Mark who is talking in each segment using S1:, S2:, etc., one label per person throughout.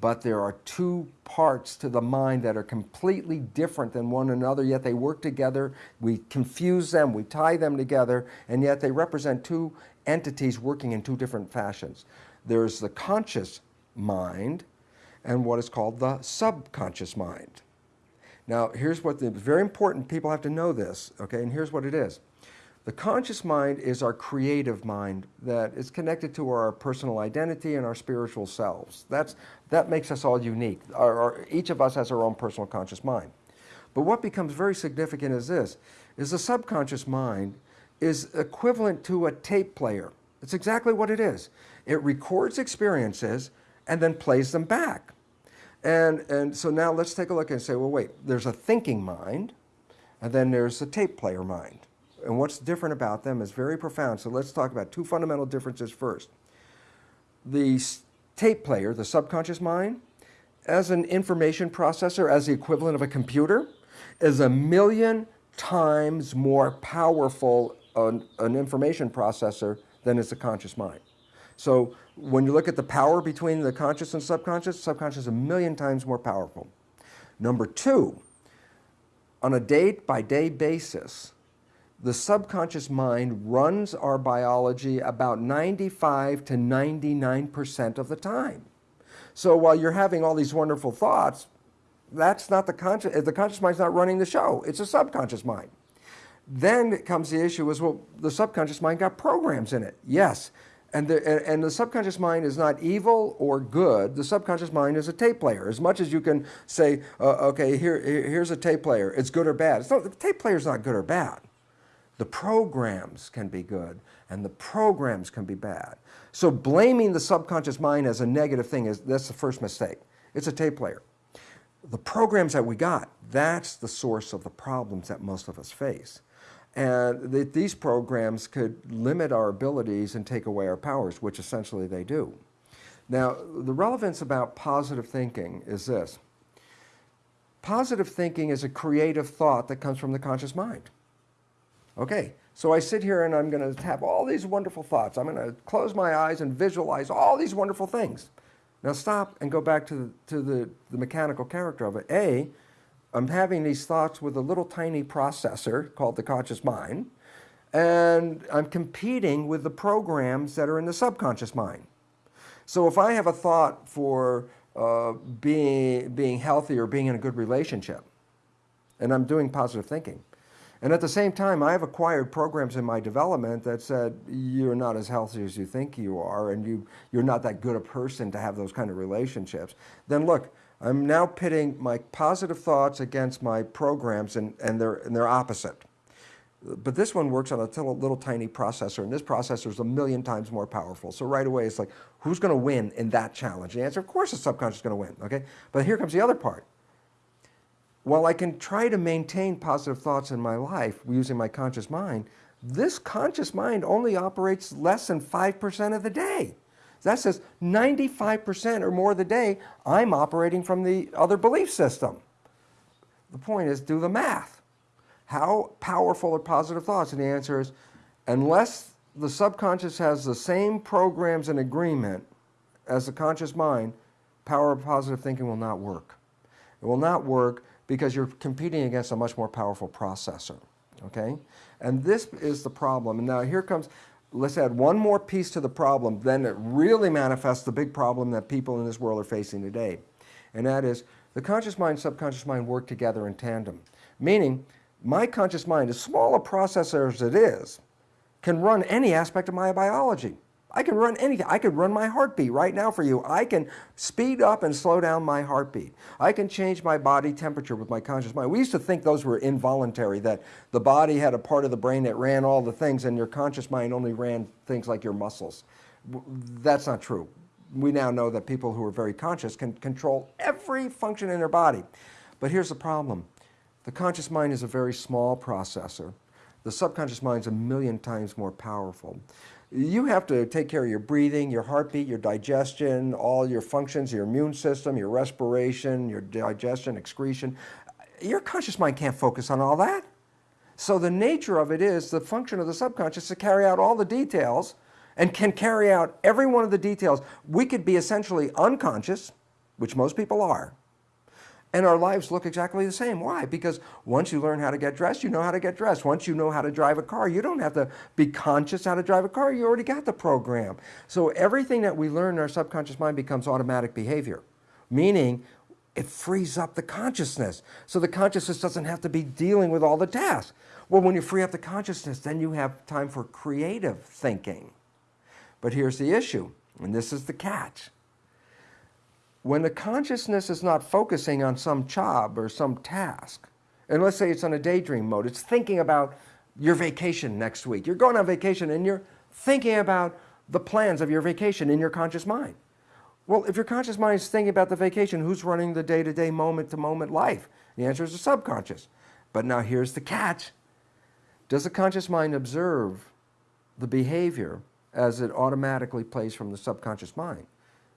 S1: but there are two parts to the mind that are completely different than one another, yet they work together. We confuse them, we tie them together, and yet they represent two entities working in two different fashions. There's the conscious mind and what is called the subconscious mind. Now, here's what the very important people have to know this, okay, and here's what it is. The conscious mind is our creative mind that is connected to our personal identity and our spiritual selves. That's, that makes us all unique. Our, our, each of us has our own personal conscious mind. But what becomes very significant is this, is the subconscious mind is equivalent to a tape player. It's exactly what it is. It records experiences and then plays them back. And, and so now let's take a look and say, well, wait, there's a thinking mind, and then there's a tape player mind. And what's different about them is very profound. So let's talk about two fundamental differences first. The tape player, the subconscious mind, as an information processor, as the equivalent of a computer, is a million times more powerful an, an information processor than is the conscious mind. So when you look at the power between the conscious and subconscious, subconscious is a million times more powerful. Number two, on a day-by-day -day basis, the subconscious mind runs our biology about 95 to 99% of the time. So while you're having all these wonderful thoughts, that's not the conscious, the conscious mind's not running the show. It's a subconscious mind. Then comes the issue is, well, the subconscious mind got programs in it. Yes. And the, and the subconscious mind is not evil or good. The subconscious mind is a tape player. As much as you can say, uh, okay, here, here's a tape player. It's good or bad. It's not, the tape player is not good or bad. The programs can be good and the programs can be bad. So blaming the subconscious mind as a negative thing, is that's the first mistake. It's a tape player. The programs that we got, that's the source of the problems that most of us face. And that these programs could limit our abilities and take away our powers, which essentially they do. Now, the relevance about positive thinking is this. Positive thinking is a creative thought that comes from the conscious mind. Okay, so I sit here and I'm going to have all these wonderful thoughts. I'm going to close my eyes and visualize all these wonderful things. Now stop and go back to, the, to the, the mechanical character of it. A, I'm having these thoughts with a little tiny processor called the conscious mind, and I'm competing with the programs that are in the subconscious mind. So if I have a thought for uh, being, being healthy or being in a good relationship, and I'm doing positive thinking, and at the same time, I have acquired programs in my development that said, you're not as healthy as you think you are, and you, you're not that good a person to have those kind of relationships. Then look, I'm now pitting my positive thoughts against my programs, and, and, they're, and they're opposite. But this one works on a little, little tiny processor, and this processor is a million times more powerful. So right away, it's like, who's going to win in that challenge? The answer, of course, the subconscious is going to win, okay? But here comes the other part while I can try to maintain positive thoughts in my life using my conscious mind, this conscious mind only operates less than 5% of the day. That says 95% or more of the day, I'm operating from the other belief system. The point is, do the math. How powerful are positive thoughts? And the answer is, unless the subconscious has the same programs and agreement as the conscious mind, power of positive thinking will not work. It will not work because you're competing against a much more powerful processor, okay? And this is the problem. And now here comes, let's add one more piece to the problem, then it really manifests the big problem that people in this world are facing today. And that is, the conscious mind, subconscious mind work together in tandem. Meaning, my conscious mind, as small a processor as it is, can run any aspect of my biology. I can run anything. I could run my heartbeat right now for you. I can speed up and slow down my heartbeat. I can change my body temperature with my conscious mind. We used to think those were involuntary, that the body had a part of the brain that ran all the things and your conscious mind only ran things like your muscles. That's not true. We now know that people who are very conscious can control every function in their body. But here's the problem. The conscious mind is a very small processor. The subconscious mind is a million times more powerful you have to take care of your breathing, your heartbeat, your digestion, all your functions, your immune system, your respiration, your digestion, excretion. Your conscious mind can't focus on all that. So the nature of it is the function of the subconscious to carry out all the details and can carry out every one of the details. We could be essentially unconscious, which most people are, and our lives look exactly the same. Why? Because once you learn how to get dressed, you know how to get dressed. Once you know how to drive a car, you don't have to be conscious how to drive a car. You already got the program. So everything that we learn in our subconscious mind becomes automatic behavior, meaning it frees up the consciousness. So the consciousness doesn't have to be dealing with all the tasks. Well, when you free up the consciousness, then you have time for creative thinking. But here's the issue, and this is the catch when the consciousness is not focusing on some job or some task, and let's say it's on a daydream mode, it's thinking about your vacation next week. You're going on vacation and you're thinking about the plans of your vacation in your conscious mind. Well, if your conscious mind is thinking about the vacation, who's running the day-to-day, moment-to-moment life? The answer is the subconscious. But now here's the catch. Does the conscious mind observe the behavior as it automatically plays from the subconscious mind?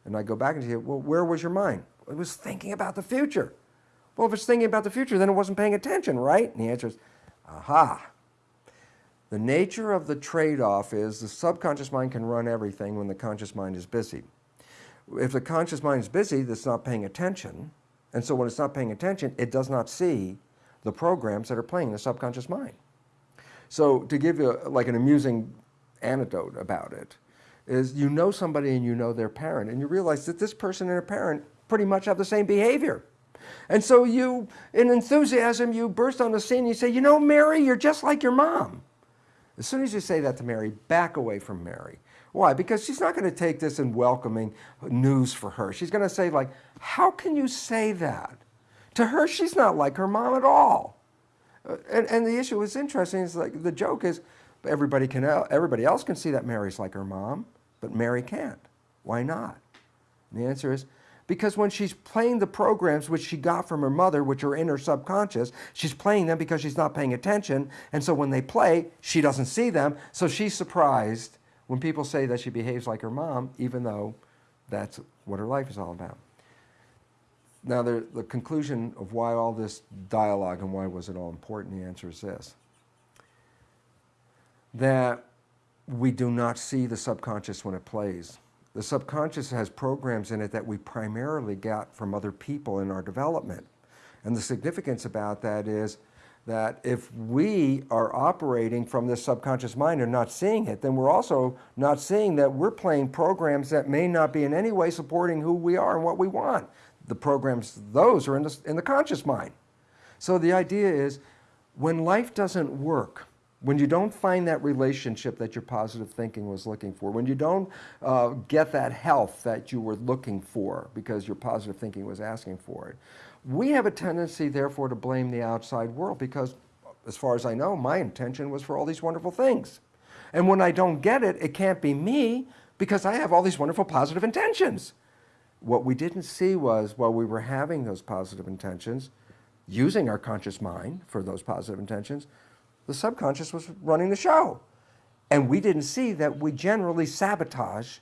S1: And I go back and say, well, where was your mind? It was thinking about the future. Well, if it's thinking about the future, then it wasn't paying attention, right? And the answer is, aha. The nature of the trade-off is the subconscious mind can run everything when the conscious mind is busy. If the conscious mind is busy, it's not paying attention. And so when it's not paying attention, it does not see the programs that are playing in the subconscious mind. So to give you like an amusing anecdote about it, is you know somebody and you know their parent and you realize that this person and their parent pretty much have the same behavior. And so you, in enthusiasm, you burst on the scene and you say, you know, Mary, you're just like your mom. As soon as you say that to Mary, back away from Mary. Why? Because she's not going to take this in welcoming news for her. She's going to say like, how can you say that? To her, she's not like her mom at all. Uh, and, and the issue is interesting. Is like the joke is, everybody can everybody else can see that Mary's like her mom, but Mary can't. Why not? And the answer is because when she's playing the programs which she got from her mother, which are in her subconscious, she's playing them because she's not paying attention. And so when they play, she doesn't see them. So she's surprised when people say that she behaves like her mom, even though that's what her life is all about. Now, the, the conclusion of why all this dialogue and why was it all important, the answer is this that we do not see the subconscious when it plays. The subconscious has programs in it that we primarily got from other people in our development. And the significance about that is that if we are operating from this subconscious mind and not seeing it, then we're also not seeing that we're playing programs that may not be in any way supporting who we are and what we want. The programs, those are in the, in the conscious mind. So the idea is when life doesn't work, when you don't find that relationship that your positive thinking was looking for, when you don't uh, get that health that you were looking for because your positive thinking was asking for it, we have a tendency, therefore, to blame the outside world because, as far as I know, my intention was for all these wonderful things. And when I don't get it, it can't be me because I have all these wonderful positive intentions. What we didn't see was while we were having those positive intentions, using our conscious mind for those positive intentions, the subconscious was running the show. And we didn't see that we generally sabotage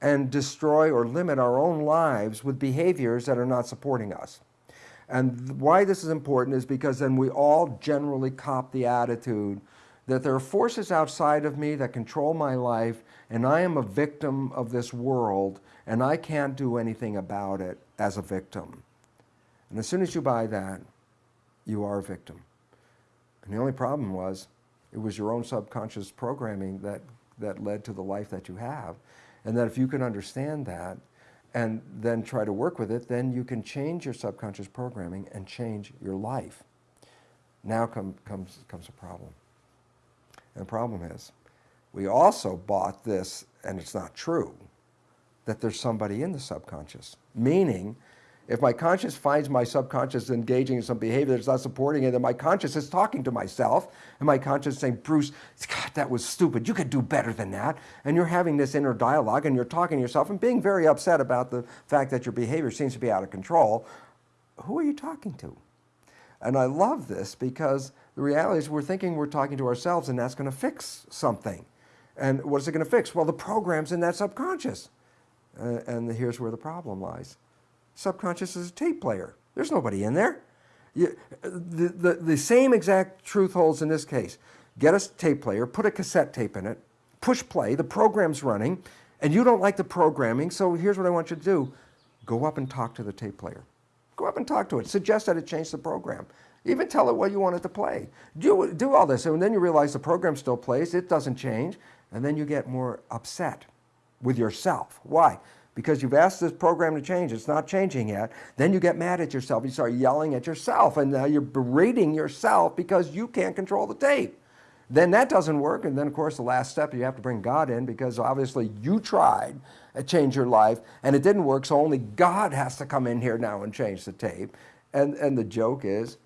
S1: and destroy or limit our own lives with behaviors that are not supporting us. And why this is important is because then we all generally cop the attitude that there are forces outside of me that control my life and I am a victim of this world and I can't do anything about it as a victim. And as soon as you buy that, you are a victim. And the only problem was it was your own subconscious programming that, that led to the life that you have. And that if you can understand that and then try to work with it, then you can change your subconscious programming and change your life. Now come, comes, comes a problem. And the problem is, we also bought this, and it's not true, that there's somebody in the subconscious. Meaning, if my conscious finds my subconscious engaging in some behavior that's not supporting it, then my conscious is talking to myself, and my conscious is saying, Bruce, God, that was stupid. You could do better than that. And you're having this inner dialogue, and you're talking to yourself and being very upset about the fact that your behavior seems to be out of control. Who are you talking to? And I love this because the reality is we're thinking we're talking to ourselves, and that's going to fix something. And what is it going to fix? Well, the program's in that subconscious. Uh, and here's where the problem lies subconscious is a tape player. There's nobody in there. You, the, the, the same exact truth holds in this case. Get a tape player, put a cassette tape in it, push play, the program's running, and you don't like the programming, so here's what I want you to do. Go up and talk to the tape player. Go up and talk to it. Suggest that it change the program. Even tell it what you want it to play. Do, do all this, and then you realize the program still plays, it doesn't change, and then you get more upset with yourself. Why? Because you've asked this program to change, it's not changing yet. Then you get mad at yourself, you start yelling at yourself, and now you're berating yourself because you can't control the tape. Then that doesn't work, and then of course the last step, you have to bring God in because obviously you tried to change your life and it didn't work, so only God has to come in here now and change the tape. And, and the joke is,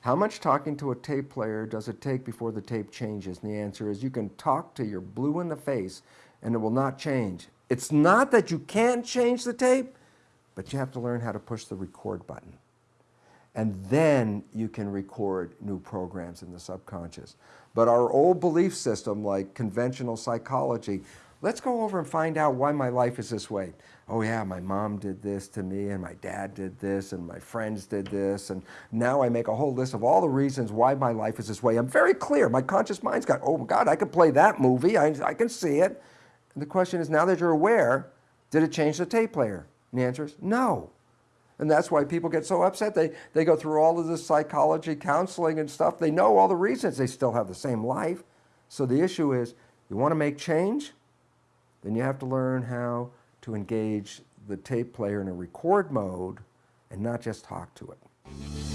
S1: how much talking to a tape player does it take before the tape changes? And the answer is you can talk to your blue in the face and it will not change. It's not that you can't change the tape, but you have to learn how to push the record button. And then you can record new programs in the subconscious. But our old belief system, like conventional psychology, let's go over and find out why my life is this way. Oh yeah, my mom did this to me, and my dad did this, and my friends did this, and now I make a whole list of all the reasons why my life is this way. I'm very clear. My conscious mind's got, oh God, I could play that movie. I, I can see it. And the question is, now that you're aware, did it change the tape player? And the answer is no. And that's why people get so upset. They, they go through all of this psychology, counseling and stuff. They know all the reasons. They still have the same life. So the issue is, you want to make change? Then you have to learn how to engage the tape player in a record mode and not just talk to it.